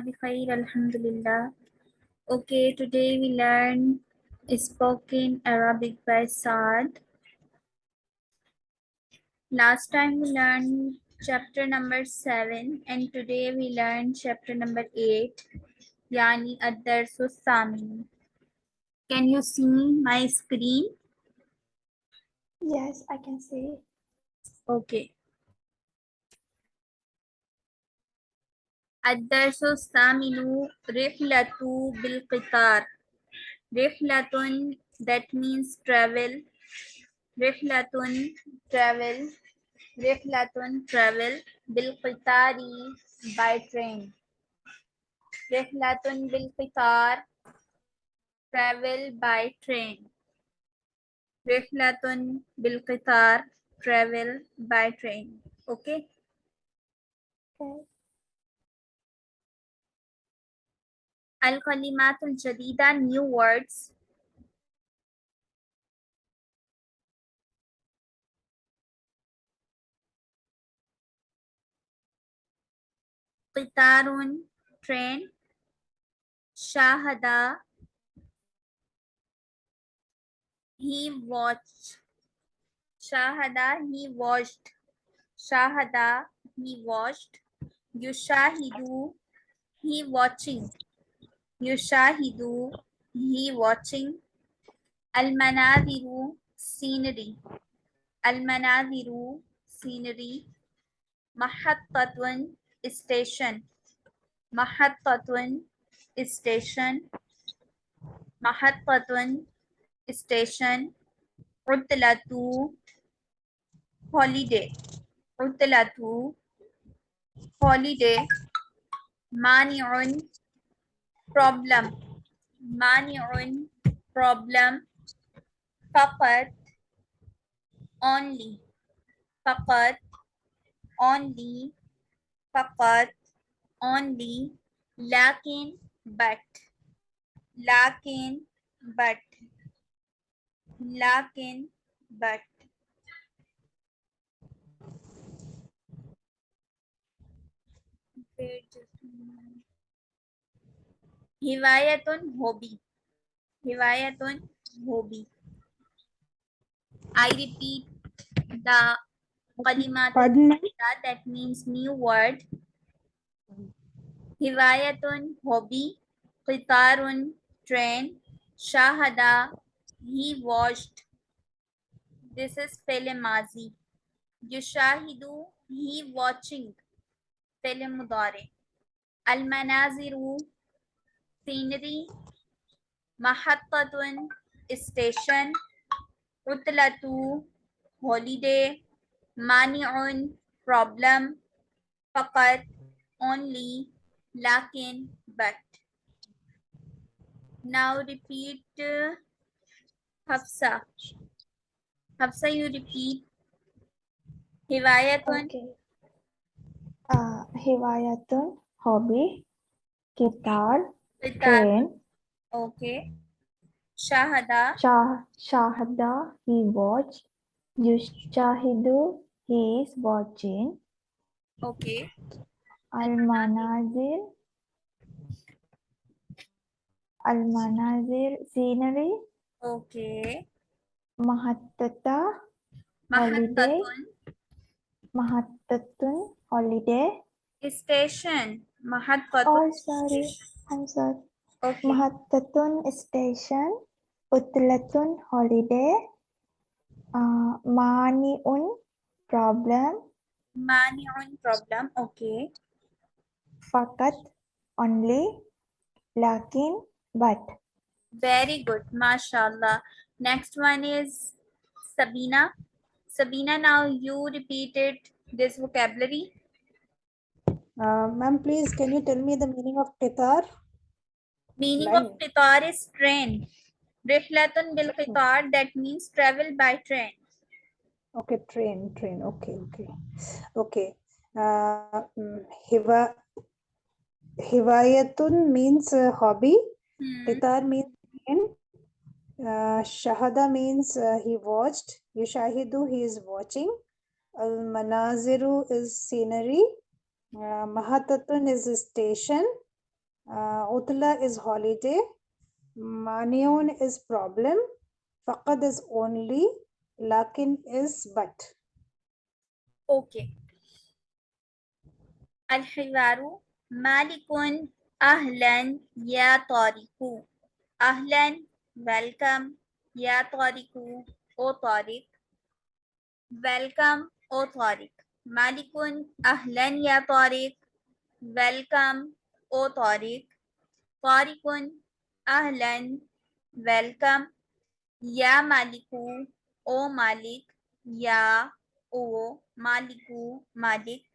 bikhair, alhamdulillah. Okay, today we learn spoken Arabic by Saad. Last time we learned chapter number 7 and today we learn chapter number 8 yani ad-darsu. Can you see my screen? Yes, I can see. Okay. الدرس الثامن رحلة بالقطار رحلة that means travel رحلة travel رحلة travel بالقطار by train رحلة بالقطار travel by train رحلة بالقطار travel by train okay Okay. الكلمات الجديدة new words قطار train شاهد he watched شاهد he watched شاهد he watched يشاهد he watching Yushahidu, he watching. Almanadiru, scenery. Almanadiru, scenery. Mahatpatwan, station. Mahatpatwan, station. Mahatpatwan, station. Utlatu, holiday. Utlatu, holiday. Mani'un, problem. Mani'un problem. Faqat only. Faqat only. Faqat only. Lakin but. Lakin but. Lakin but. Wait just a minute. Hiwayatun hobby. Hiwayatun hobby. I repeat the kalimat that means new word. Hiwayatun hobby. Qitarun train. Shahada he watched. This is Pele Mazi. Yushahidu he watching. Pele Mudare. Al Manaziru scenery. Mahattatun station. Utlatu holiday. Mani'un problem. Faqat only. Lakin but. Now repeat uh, Hafsa. Hafsa, you repeat. Hiwayatun Okay. Uh, Hiwayatun, hobby, guitar, Train, Okay. Shahada. Shah, Shahada, he watched, Yushahidu, he is watching, Okay. Al-Manazir, Al-Manazir, scenery, Okay. Mahattata, holiday, Mahattatun. Holiday, Station. oh Mahattatun. sorry, I'm sorry, Okay. Mahattatun station, Utlatun holiday, uh, Maniun problem, Mani'un problem. Okay. Fakat only, Lakin but. Very good. MashaAllah. Next one is Sabina. Sabina, now you repeated this vocabulary. Uh, ma'am, please, can you tell me the meaning of qitar? Meaning of qitar is train. Rihlatun bil qitar, that means travel by train. Okay, train, train. Okay, okay. Okay. Uh, mm, hiva, hiwayatun means uh, hobby. Hmm. Means train. Uh, shahada means uh, he watched. Yushahidu, he is watching. Al manaziru is scenery. Uh, Mahatatun is a station. Uh, Utla is holiday. Manion is problem. Faqad is only. Lakin is but. Okay. الحوار مالك أهلا يا طارق أهلا welcome يا طارق أو طارق welcome أو طارق مالك أهلا يا طارق welcome O Tariq. तारिकुन, अहलन, welcome. या मालिकू, ओ Malik. या, ओ मालिकू, Malik.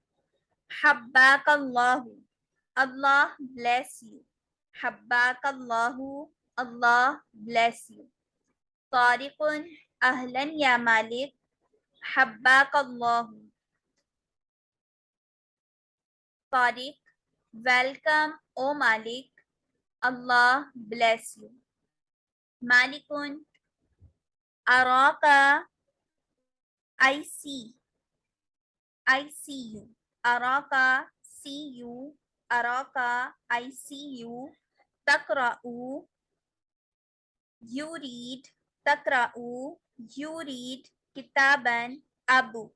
हब्बाक Allah Allah bless you. हब्बाक Allah Allah bless you. तारिकुन, अहलन या मालिक। हब्बाक अल्लाह Tariq Welcome, O Malik. Allah bless you. Malikun, Araka, I see. I see you. Araka, see you. Araka, I see you. Takra'u, you read. Takra'u, you read. Kitaban, a book.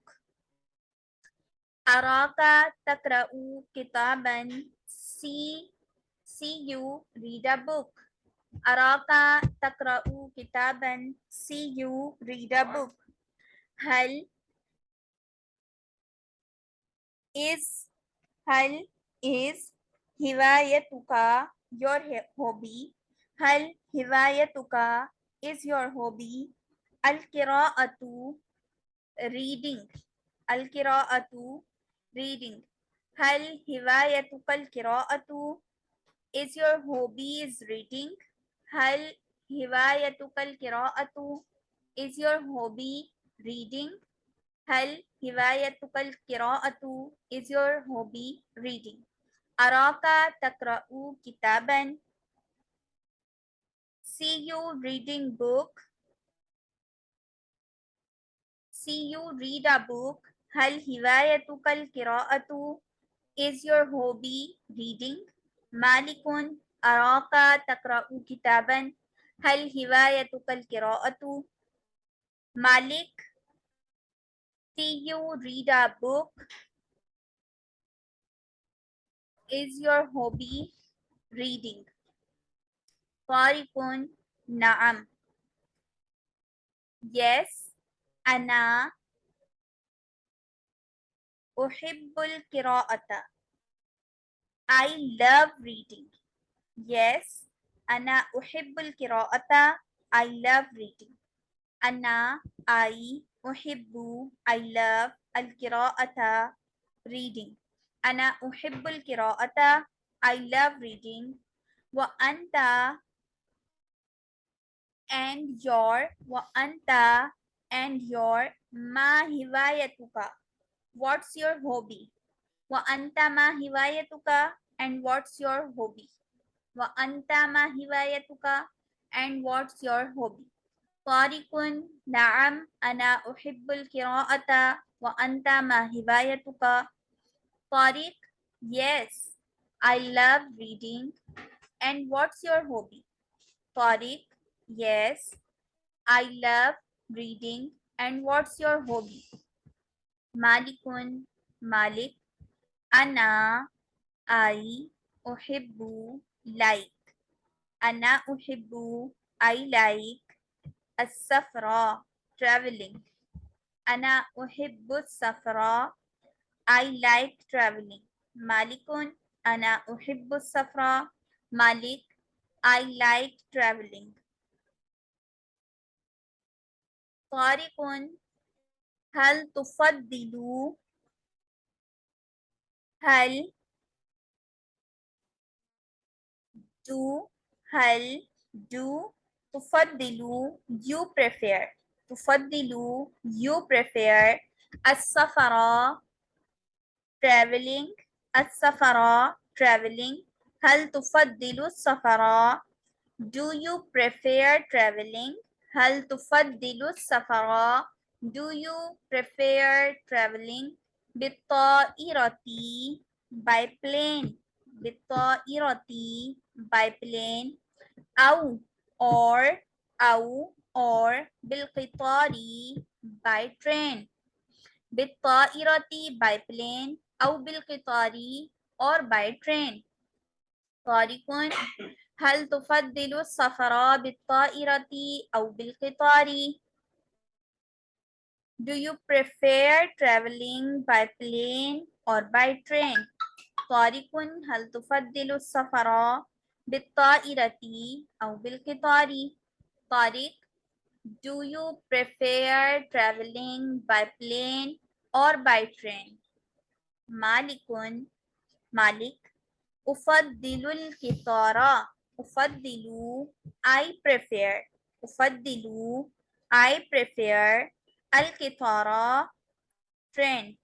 Araka takra'u kitaban. See, see you read a book. Araka takra'u kitaban. See you read a book. Hal is Hal is hiwayatuka your hobby. Hal hiwayatuka is your hobby. Al-qira'atu reading. Al-qira'atu reading هل هوايتك القراءة is your hobby is reading هل هوايتك القراءة is your hobby reading هل هوايتك القراءة is your hobby reading أراك تقرأ كتابا see you reading book see you read a book Hal hiwayatukal kiraatu? Is your hobby reading? Malikun araka takra'u kitaban? Hal hiwayatukal kiraatu? Malik, see you read a book? Is your hobby reading? Qarikun na'am. Yes, ana Uhibbul kiraata. I love reading. Yes. Ana uhibbul kiraata. I love reading. Ana I uhibbu. I love al kiraata. Reading. Ana uhibbul kiraata. I love reading. Wa anta and your wa anta and your ma hiwayatuka what's your hobby? Wa anta ma hiwayatuka and what's your hobby? Wa anta ma hiwayatuka and what's your hobby? Tarikun na'am ana uhibbul kiraata. wa anta ma hiwayatuka? Tariq, yes, I love reading. And what's your hobby? Tariq, yes, I love reading. And what's your hobby? مالك مالك. أنا I أحب like أنا أحب I like السفر traveling. أنا أحب السفر. I like traveling. مالك أنا أحب السفر. مالك I like traveling. طارق هل تفضل هل do هل do تفضل you prefer تفضل you prefer السفر traveling السفر traveling هل تفضل السفر do you prefer traveling هل تفضل السفر do you prefer traveling بالطائرة by plane بالطائرة by plane أو or أو or بالقطار by train بالطائرة by plane أو بالقطار or by train طارق هل تفضل السفر بالطائرة أو بالقطار؟ Do you prefer traveling by plane or by train? طارق هل تفضل السفر بالطائرة أو بالقطار؟ طارق Do you prefer traveling by plane or by train? مالك مالك أفضل القطار أفضل I prefer أفضل I prefer القطار train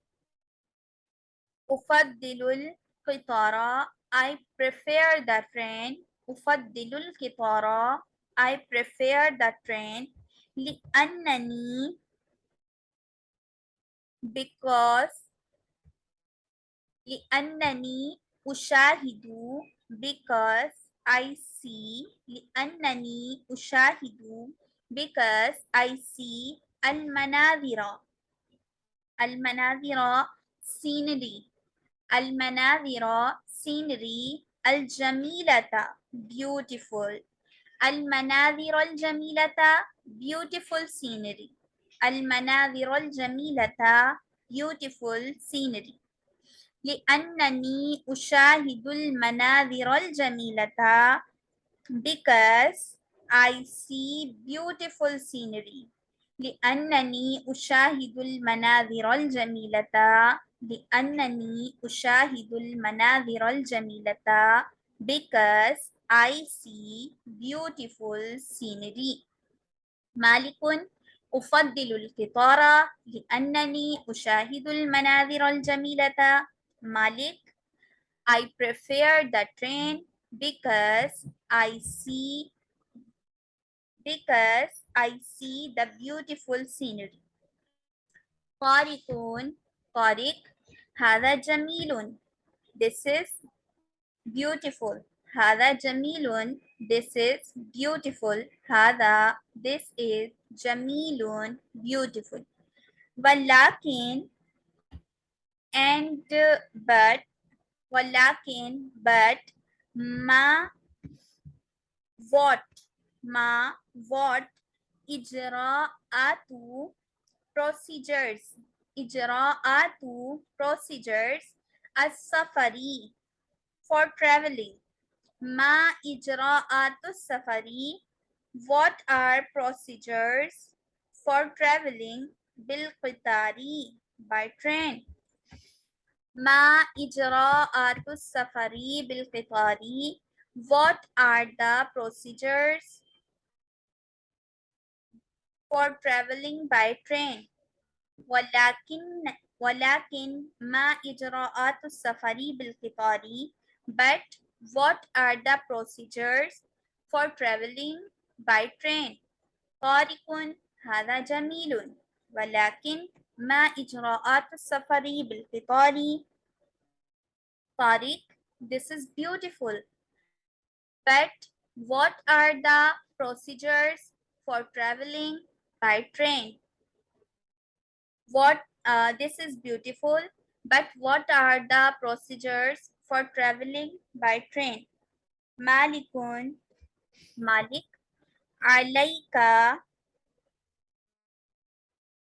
أفضل القطار I prefer the train أفضل القطار I prefer the train لأنني because لأنني أشاهد because I see لأنني أشاهد because I see المناظر المناظر scenery المناظر scenery الجميلة beautiful المناظر الجميلة beautiful scenery المناظر الجميلة beautiful scenery لأنني أشاهد المناظر الجميلة because I see beautiful scenery لأنني أشاهد المناظر الجميلة. لأنني أشاهد المناظر الجميلة. Because I see beautiful scenery. مالك أفضل القطار. لأنني أشاهد المناظر الجميلة. مالك I prefer the train. Because I see. Because I see the beautiful scenery. Tariqun, Tariq, Hada Jamilun. This is beautiful. Hada Jamilun. This is beautiful. Hada. This is Jamilun. Beautiful. Walakin. And uh, but. Walakin. But. Ma. What. Ma. What ijra'atu procedures. Ijra'atu procedures. As-safari for traveling. Ma ijra'atu safari. What are procedures for traveling? Bil qitari by train. Ma ijra'atu safari bil qitari. What are the procedures for traveling by train ولكن ولكن ما إجراءات السفر بالقطار But what are the procedures for traveling by train طارق هذا جميل ولكن ما إجراءات السفر بالقطار طارق This is beautiful. But what are the procedures for traveling by train? What uh, this is beautiful, but what are the procedures for traveling by train? Malikun, Malik, عليك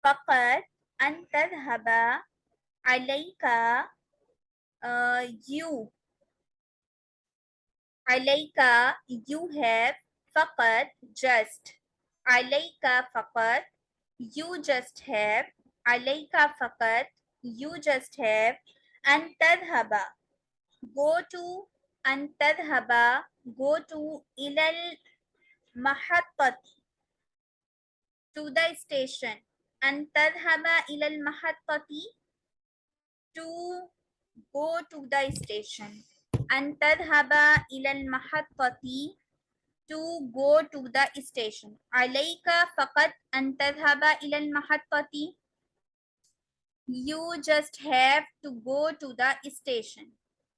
فقط أن تذهب عليك uh, you عليك you have فقط just Alaika fakat, you just have. Alaika fakat, you just have. And tadhaba, go to. And tadhaba, go to ilal mahattati, to the station. And tadhaba ilal mahattati, to go to the station. And tadhaba ilal mahattati, to go to the station عليك فقط أن تذهب إلى المحطة you just have to go to the station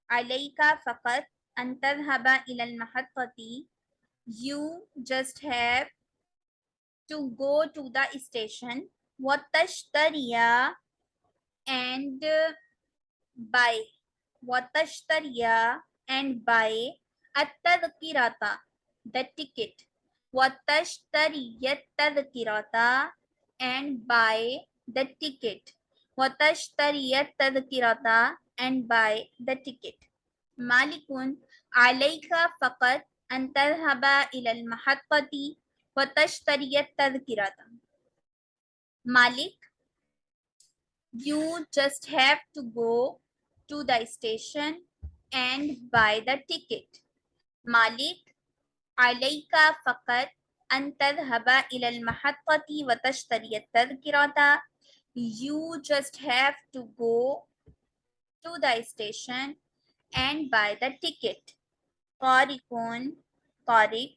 عليك فقط أن تذهب إلى المحطة you just have to go to the station وتشتري and buy وتشتري and buy التذكرة the ticket وتشتري التذكرة and buy the ticket وتشتري التذكرة and buy the ticket مالك عليك فقط أن تذهب إلى المحطة وتشتري التذكرة مالك you just have to go to the station and buy the ticket مالك Alaika Fakat Antadhaba Ilal Mahatpati Vatashtariya Tadkirata. You just have to go to the station and buy the ticket. Tariqun Tariq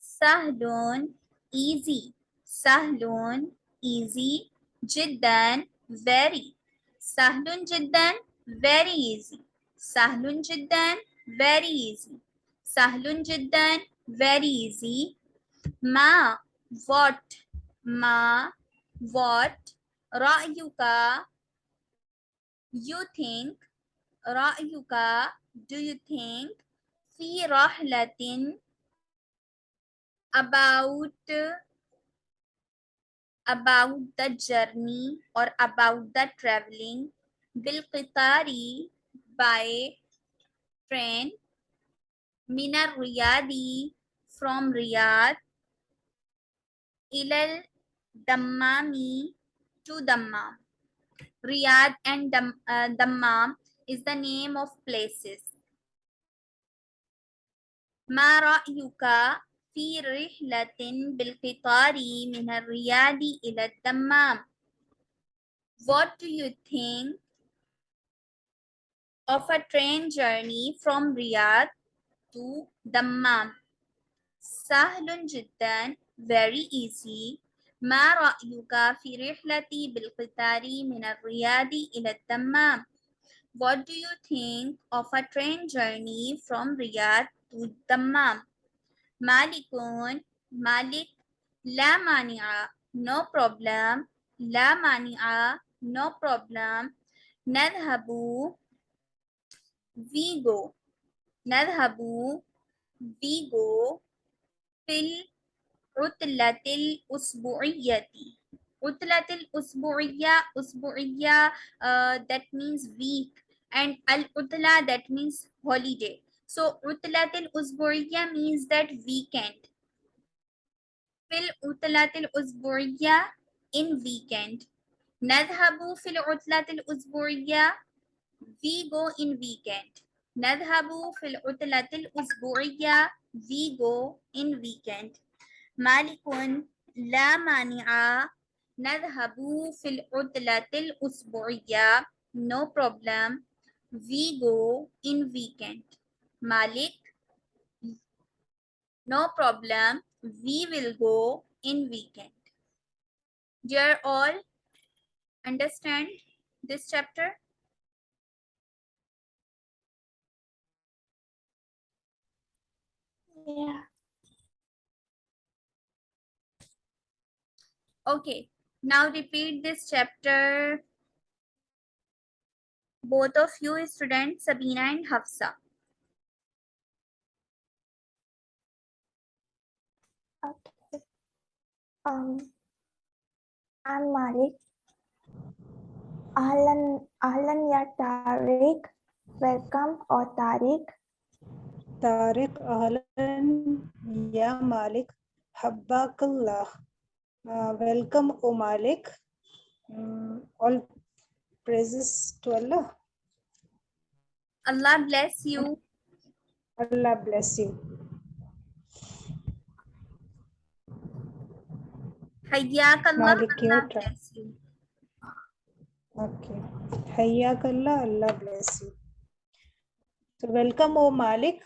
Sahlon easy. Sahlon easy. Jiddan very. Sahlon Jiddan very easy. Sahlon Jiddan, very easy. Sahlon Jiddan, very easy. Ma, what? Ma, what? Ra'yuka, you think. Ra'yuka, do you think? Fi rahlatin, about about the journey or about the traveling bilqitari by train من الرياض from Riyadh إلى الدمام to Dammam. Riyadh and Dam, uh, Dammam is the name of places. ما رأيك في رحلة بالقطار من الرياض إلى الدمام? What do you think of a train journey from Riyadh to Dammam? سهل جدا very easy ما رأيك في رحلتي بالقطار من الرياض إلى الدمام What do you think of a train journey from Riyadh to Dammam مالك مالك لا مانع no problem لا مانع no problem نذهب we go Nadhabu, we go, fil utlatil usbu'iyati. Utlatil usbu'iyya, usbu'iyya, that means week. And al-utla, that means holiday. So, utlatil usbu'iyya means that weekend. Fil utlatil usbu'iyya, in weekend. Nadhabu fil utlatil usbu'iyya, we go in weekend. نذهب في العطلة الأسبوعية we go in weekend مالك لا مانع نذهب في العطلة الأسبوعية no problem we go in weekend مالك no problem we will go in weekend dear all understand this chapter Yeah. Okay, now repeat this chapter. Both of you students, Sabina and Hafsa. Okay. Um, I'm Malik. Ahlan, Ahlan ya Tariq. Welcome or Tariq. Tariq Ahlan Ya Malik Habbakallah. Uh, welcome, O Malik. Mm, all praises to Allah. Allah bless you. Allah bless you. Hayyak Allah. Malik, Allah bless you. Okay. Hayyakallah, Allah bless you. So welcome, O Malik.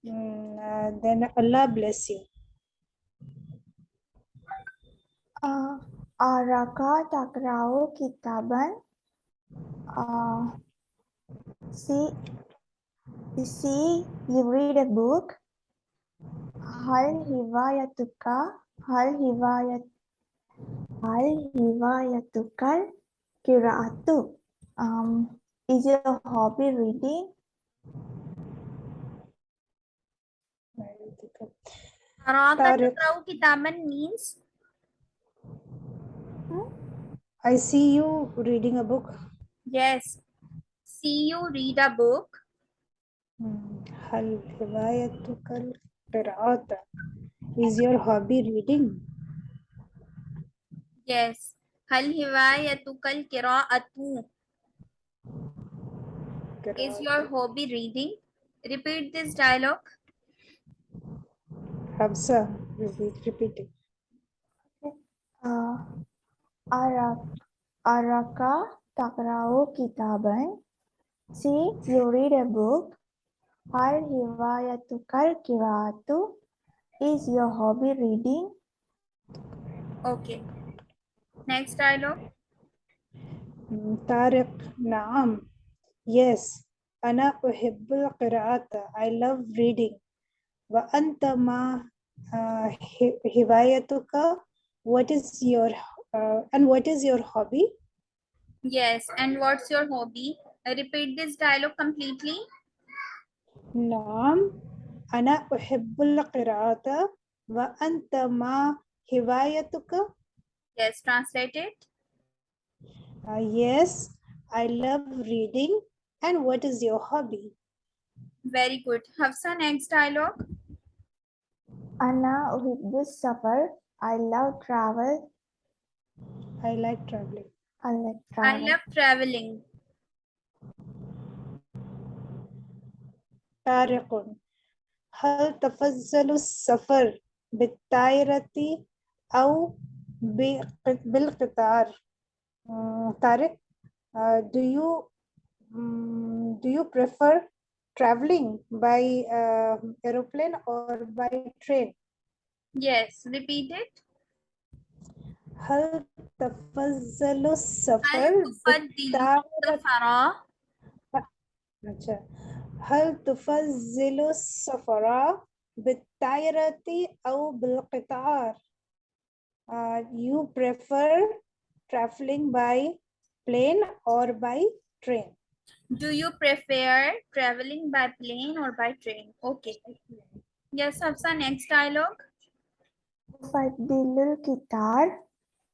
Mm, then Allah bless you. Araka takrao kitaban. Ah, see, see, you read a book. Hal hiwayatuka, hal hiwayat, hal hiwayatukal kiraatu. Um, is your hobby reading? أراك طارق. تقرأ كتابا means I see you reading a book. yes. See you read a book. Hmm. هل هوايتك القراءة? Is your hobby reading? Yes. هل هوايتك القراءة? Is your hobby reading? Repeat this dialogue. observe repeating. Okay. uh, araka takrao kitaban see you read a book hal hiwayatukal kiratu is your hobby reading? Okay. Next dialogue. Hmm, Tariq naam. Yes. Ana uhibbul qira'ata. I love reading. وأنت ما آه، ه- هوايتك what is your uh, and what is your hobby Yes. And what's your hobby? Repeat this dialogue completely. نعم أنا أحب القراءة وأنت ما هوايتك Yes. Translate it. Uh, yes I love reading and what is your hobby Very good. Hafsa, next dialogue. أنا أحب السفر I love travel I like traveling I like I travel love traveling. طارق هل تفضل السفر بالطائرة أو بق- بالقطار Mm, طارق uh, do you mm, do you prefer traveling by uh, aeroplane or by train? Yes, repeat it. هل تفضل السفر بالطائرة؟ هل تفضل السفر بالطائرة أو بالقطار؟ You prefer traveling by plane or by train? Do you prefer traveling by plane or by train? Okay. Yes, Hafsa, next dialogue. أفضل القطار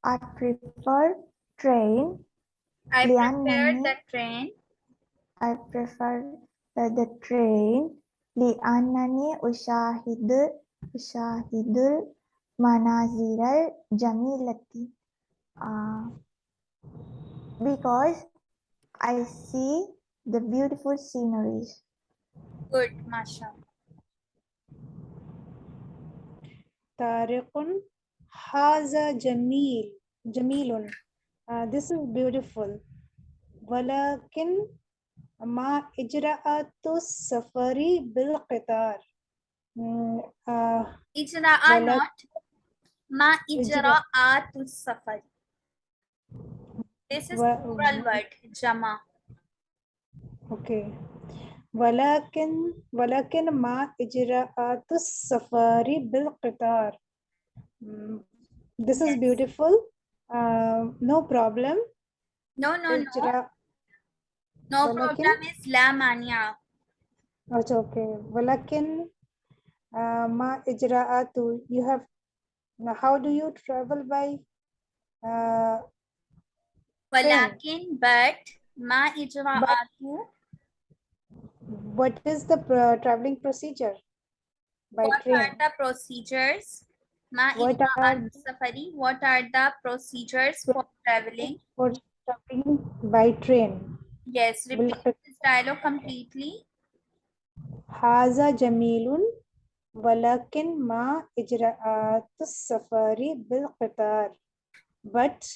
I prefer train I prefer لأنني- the train I prefer the, the train لأنني أشاهد أشاهد المناظر الجميلة uh, because I see the beautiful sceneries. Good, Masha. Tariqun Haza Jamil. Jamilun. Uh, this is beautiful. Walakin Ma Ijra'atu Safari Bil Qitar. Mm, uh, Ijra'a not. Ma Ijra'atu Safari. This is plural word, jama. Okay. ولكن ولكن مع إجراءات السفر بالقطار. This is yes. beautiful. Uh, no problem. No, no, no. No ولكن... problem is la mania. Okay. walakin, uh, ma, Ijraatu. you have now how do you travel by uh, Walakin, but ma. What is the uh, traveling procedure? By what train? are the procedures? Ma what are safari? What are the procedures for traveling? For traveling by train. Yes, repeat this dialogue completely. Haza Jamilun Walakin ma ijraat safari bil qatar. But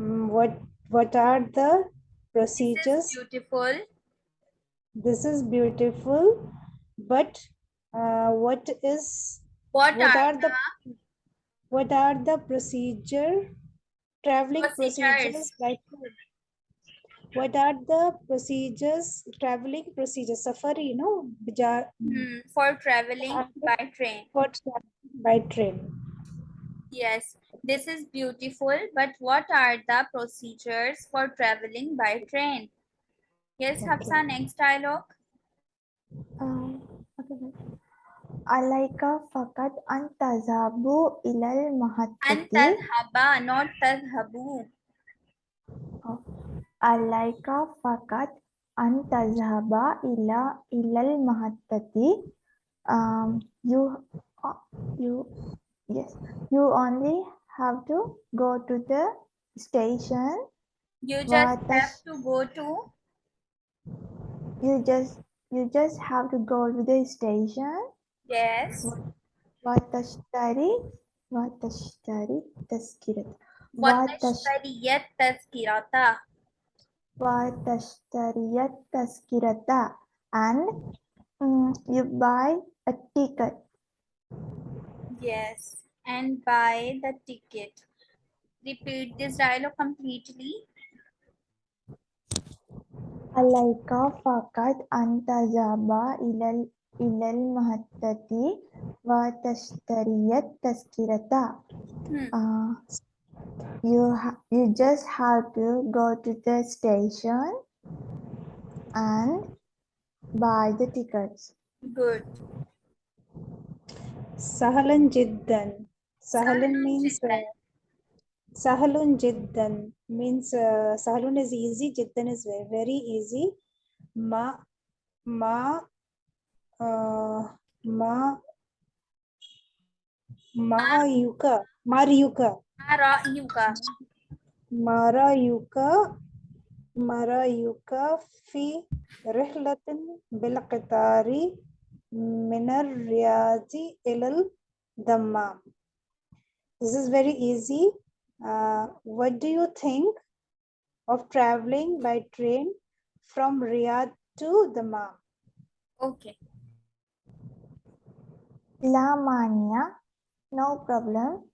what what are the procedures This beautiful. this is beautiful but uh, what is What, what are, are the what are the procedure traveling procedures Procedures. by what are the procedures, traveling procedures? Safari, you know, Hmm, for traveling by train. for traveling by train. Yes, this is beautiful, but what are the procedures for traveling by train? Yes, Hafsa. next dialogue. Um. Alaika fakat antazhabu ilal mahatati. Antazhaba, not tazhabu. Oh. Alaika fakat antazhaba ila ilal mahatati. Um, you, uh, you, yes, you only have to go to the station. You just have to go to. You just you just have to go to the station. Yes. Watashitari. Watashitari taskirata. Watashtariyat taskirata. Watashtariyat taskirata. And um, you buy a ticket. Yes and buy the ticket. Repeat this dialogue completely. عليك فقط أن تذهب إلى ال- إلى المحطة وتشتري التذكرة Hmm. uh, you ha- you just have to go to the station and buy the tickets Good. Sahalan jiddan. سهل means سهل جدا. means آه، سهل is easy. جدا is very easy. ما ما آه، ما ما ما يوكا ماريوكا ماريوكا ماريوكا مرايوكا في رحلة بالقطار من الرياض إلى الدمام. This is very easy. Uh, what do you think of traveling by train from Riyadh to the Dammam? Okay. La mania, no problem.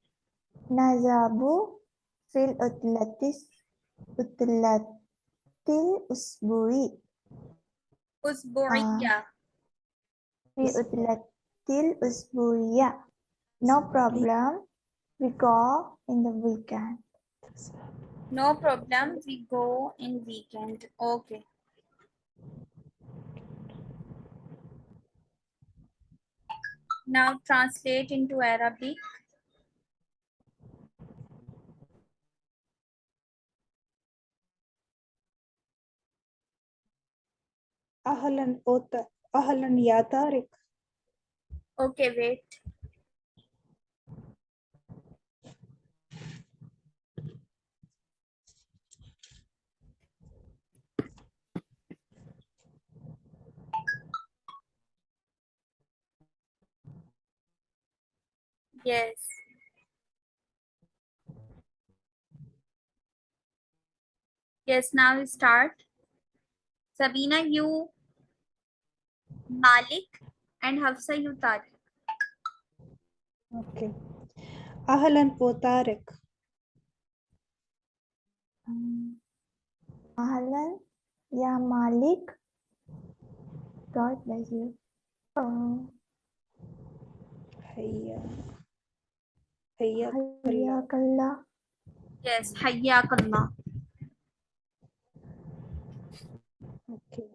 Nazabu fil utlatis utlatil usbui. Usbuiya. Ah. Fil utlatil usbuiya. No problem we go in the weekend No problem. We go in weekend. Okay. Now translate into Arabic. ahlan ota ahlan ya tariq Okay, wait. Yes. Yes, now we start. Sabina, you Malik and Hafsa, you Tariq. Okay. Ahlan po Tariq. Um, Ahlan ya Malik. God bless you. Oh. Hey, Hayyakallah. Yes, Hayyakallah. Okay.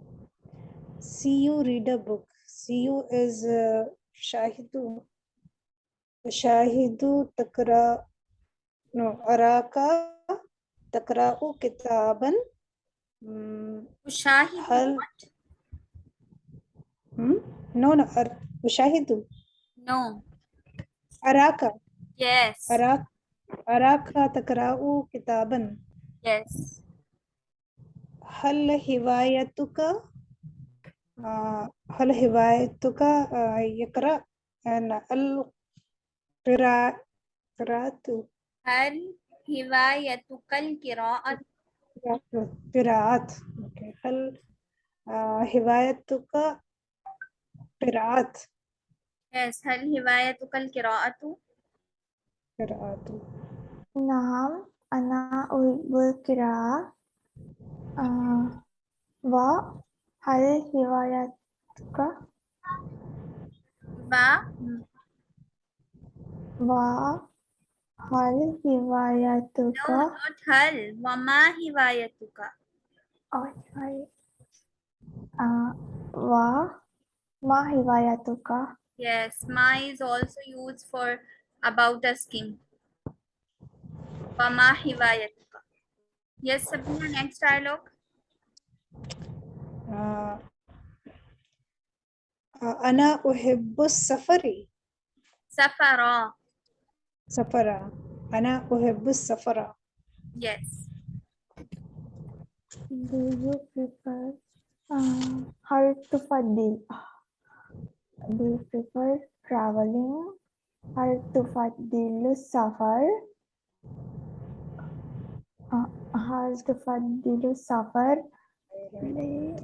See you read a book. See you is uh, Shahidu. Shahidu Takra. No, Araka Takra'u Kitaban. Mm, Shahidu. Hal, hmm? No, no. Ar, Shahidu. No. Araka. Yes. Arak Araka takra'u kitaban. Yes. Hal hiwayatuka uh, hal hiwayatuka uh, yakra and al qira'atu. Hal hiwayatuka al qira'at. Qira'at. Okay. Hal uh, hiwayatuka qira'at. Yes. Hal hiwayatuka al qira'atu. قراءات نعم أنا أحب القراءة uh, wa hal hiwayatuka wa wa hal no hiwayatuka not hal wa ma hiwayatuka oh sorry uh, wa ma hiwayatuka yes ma is also used for about asking wa ma hiwayatuka yes sabina next dialogue آه، آه، أنا أحب السفر safara سفرا أنا أحب السفر yes do you prefer uh, hal tufadil do you prefer traveling hal tufadilu safar uh, hal tufadilu safar play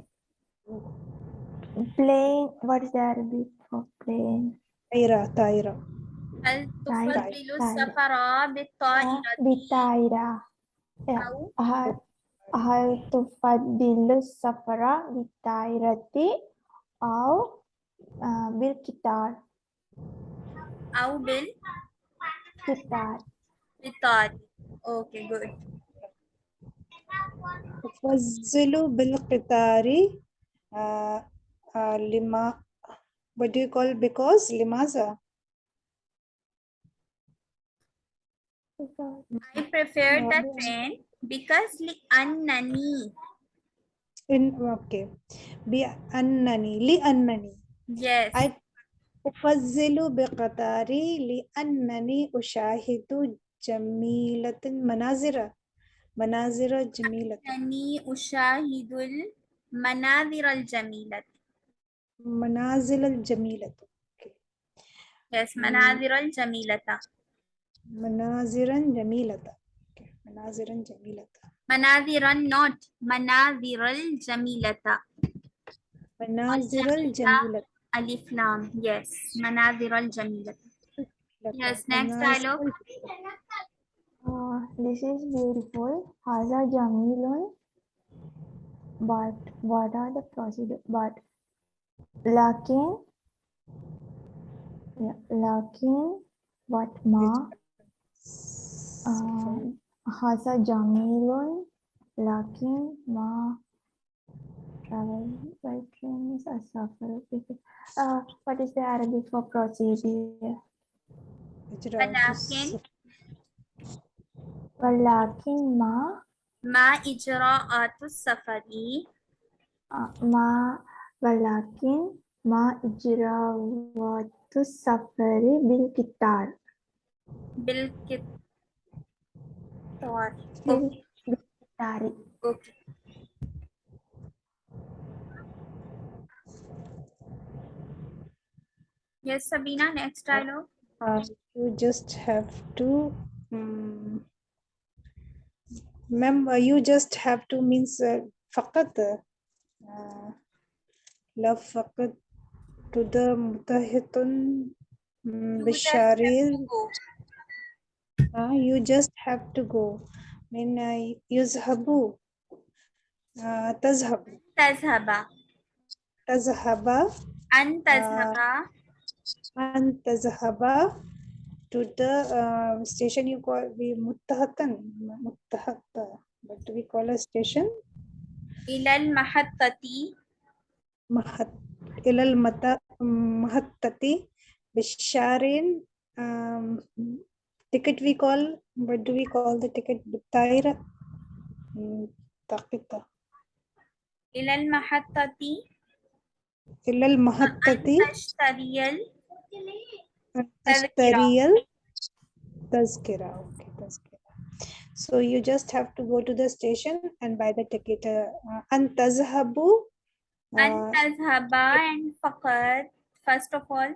plane what is the Arabic for plane طائرة طائرة هل طيب، تفضل طيب. السفر بالطائرة بالطائرة أو هل هل تفضل السفر بالطائرة أو آه، بالقطار Au will. Kitab. Kitab. Okay, good. Fazzilu bil qitari uh, uh, lima. What do you call because? Limaza. I prefer the train because li annani. In okay, be annani li annani. Yes. I أفضل بقطاري لأنني أشاهد جميلة مناظر مناظر جميلة. أنني أشاهد المناظر الجميلة. منازل الجميلة. okay. yes مناظر الجميلة. مناظرا جميلة. okay. مناظرا جميلة. مناظر not مناظر الجميلة. مناظر الجميلة. Alif Lam. Yes. Manazir al Jamila. Yes. Next dialogue. Uh, this is beautiful. Haza Jamilun. But what are the procedure? But Lakin. Yeah, Lakin. What ma? Uh, Haza Jamilun. Lakin ma Travel by train is a suffer. Uh, what is the Arabic for procedure? إجراء ولكن ولكن ما ما إجراءات السفر ما ولكن ما إجراءات السفر بالقطار بالقطار بالقطار Okay. Yes, Sabina, next dialogue. Uh, you just have to um, remember, you just have to means uh, faqat, uh, love faqat to the mutahitun bisharil. Uh, you just have to go. I mean, uh, yuzhabu, tazhab. Tazhaba. Tazhaba. And tazhaba. Uh, and tazhaba to the uh, station you call we muttahatan muttahatta but we call a station? Ilal mahattati. Mahat ilal mata mahattati bisharin um, ticket we call what do we call the ticket? Bitaira hmm, taqita ilal mahattati. Ilal mahattati? Ashtariyal Mm, Tazkiriya. Tazkira. Okay, Tazkira. So you just have to go to the station and buy the ticket. Uh, uh Antazhabu. Uh, Antazhaba and Fakat, first of all.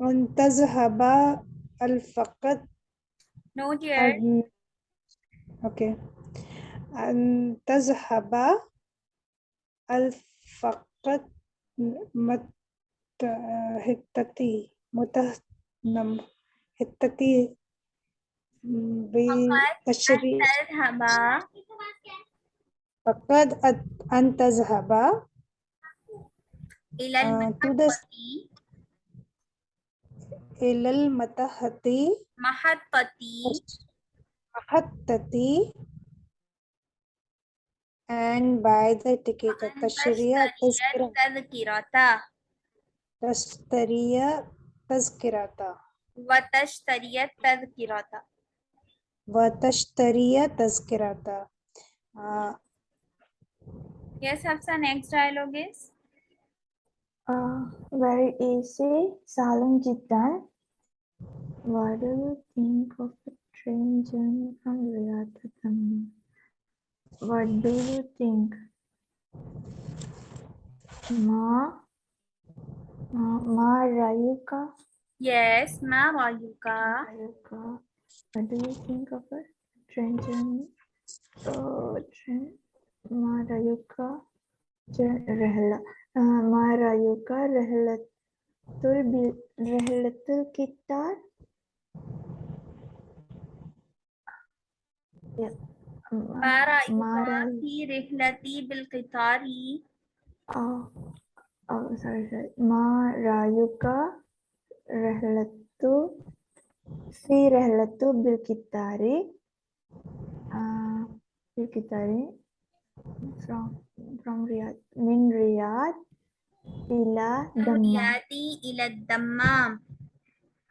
Antazhaba al Fakat. No, dear. Okay. Antazhaba al Fakat. Mm, مت هتتي مت نم هتتي بتشري تذهب فقد أت- أن تذهب إلى آه، to the المحطة إلى المتحة محطة محطة and buy the ticket أن تشتري तस्तरीय तस्करा था वतस्तरीय तस्करा था वतस्तरीय तस्करा था yes hafsa next dialogue is uh, very easy salam jiddan what do you think of the train journey from riyadh to tamim what do you think ma Marayuka. Yes, Ma Marayuka. Marayuka. What do you think of her? Train journey. So, train. Marayuka. Rahla. Uh, Marayuka Rahlatul Rahlatul Kitar. Yeah. Marayuka Mara. fi rihlati bil qitari. Oh. oh, sorry, sorry. Ma Rayuka Rehlatu fi Rehlatu Bilkitari uh, Bilkitari from from Riyadh min Riyadh ila Dammam ila Dammam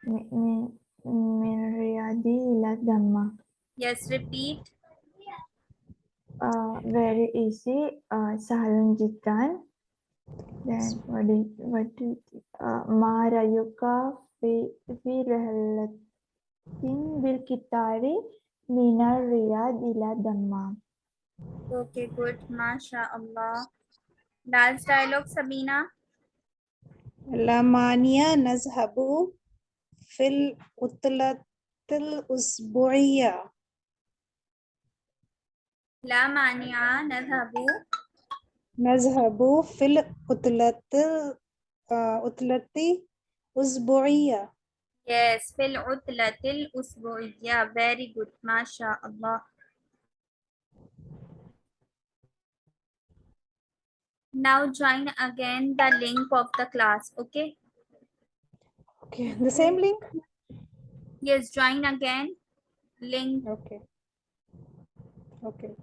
min, min ila damma. Yes, repeat. Uh, very easy. Uh, Sahalun Jitan. Then what did what did Marayuka Viralatin Vilkitari Mina Ria Dila Dhamma. Okay, good. Masha Allah. Last dialogue, Sabina. Lamania Nazhabu Fil Utlatil Usbuiya. Lamania Nazhabu نذهب نذهب في العطلة آه، عطلة أسبوعية Yes, في العطلة الأسبوعية. Very good. MashaAllah. Now join again the link of the class. Okay. okay the same link Yes, join again. Link okay okay